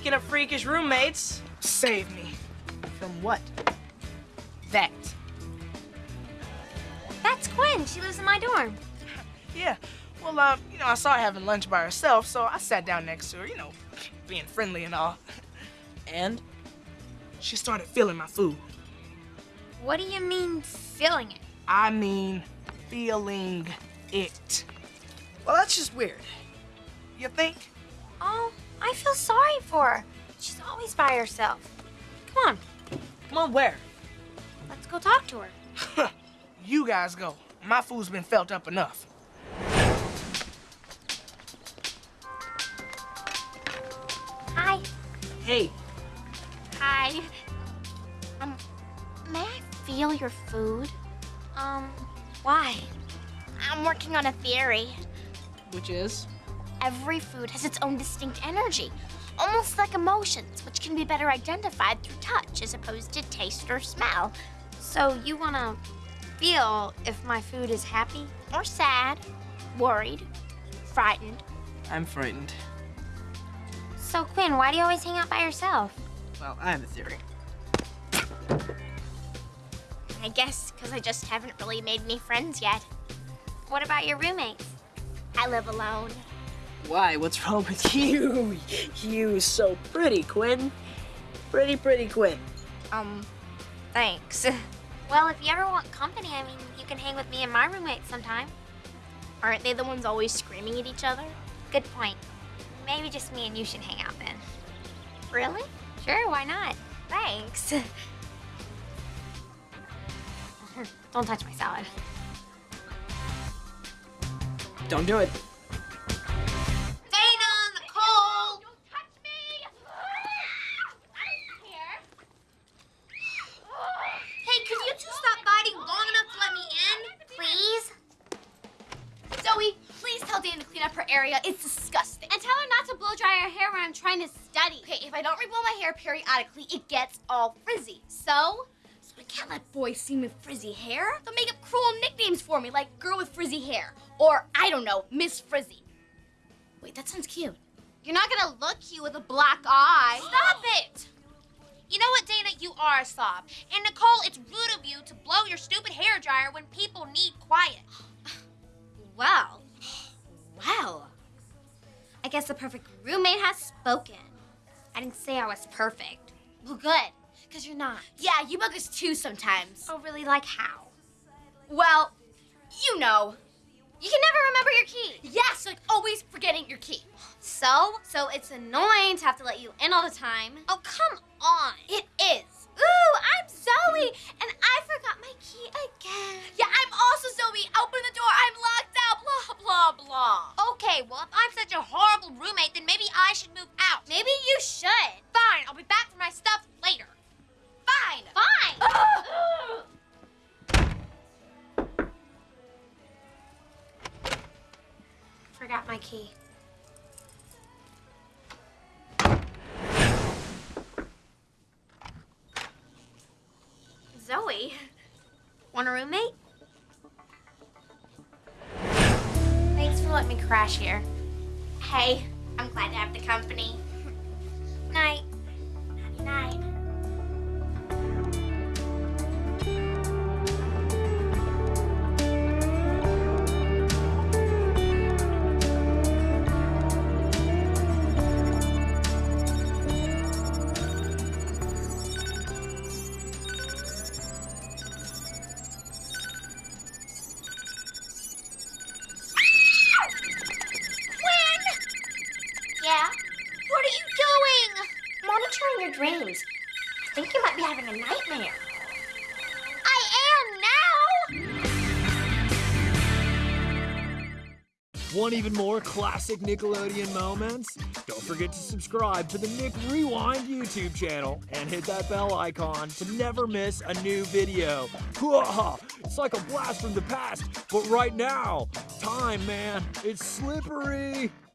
Speaking of freakish roommates, save me. From what? That. That's Quinn. She lives in my dorm. Yeah. Well, um, you know, I saw her having lunch by herself, so I sat down next to her, you know, being friendly and all. And she started feeling my food. What do you mean, feeling it? I mean, feeling it. Well, that's just weird. You think? Oh, I feel sorry for her. She's always by herself. Come on, Come on, where? let's go talk to her. you guys go. My food's been felt up enough. Hi. Hey, Hi. Um, may I feel your food? Um, why? I'm working on a theory. which is? Every food has its own distinct energy, almost like emotions, which can be better identified through touch as opposed to taste or smell. So you want to feel if my food is happy or sad, worried, frightened. I'm frightened. So Quinn, why do you always hang out by yourself? Well, I have a theory. I guess because I just haven't really made any friends yet. What about your roommates? I live alone. Why? What's wrong with you? You so pretty, Quinn. Pretty, pretty Quinn. Um, thanks. Well, if you ever want company, I mean, you can hang with me and my roommate sometime. Aren't they the ones always screaming at each other? Good point. Maybe just me and you should hang out then. Really? Sure, why not? Thanks. Don't touch my salad. Don't do it. Area. It's disgusting. And tell her not to blow dry her hair when I'm trying to study. Okay, if I don't reblow my hair periodically, it gets all frizzy. So? So I can't let boys see me with frizzy hair. They'll make up cruel nicknames for me, like girl with frizzy hair. Or, I don't know, Miss Frizzy. Wait, that sounds cute. You're not gonna look cute with a black eye. Stop it! You know what, Dana? You are a slob. And Nicole, it's rude of you to blow your stupid hair dryer when people need quiet. Guess the perfect roommate has spoken. I didn't say I was perfect. Well, good, because you're not. Yeah, you bug us too sometimes. Oh, really? Like how? Well, you know. You can never remember your key. Yes, like always forgetting your key. So? So it's annoying to have to let you in all the time. Oh, come on. It is. Ooh, I'm Zoey, and I forgot my key again. Yeah, I'm also Zoey. Open the door. I'm locked out. Blah, blah, blah. Okay, well, if I'm such a horrible roommate, then maybe I should move out. Maybe you should. Fine, I'll be back for my stuff later. Fine. Fine. Forgot my key. Zoey, want a roommate? Thanks for letting me crash here. Hey, I'm glad to have the company. Night. Night. Your dreams. I think you might be having a nightmare. I am now. Want even more classic Nickelodeon moments? Don't forget to subscribe to the Nick Rewind YouTube channel and hit that bell icon to never miss a new video. It's like a blast from the past, but right now, time, man, it's slippery.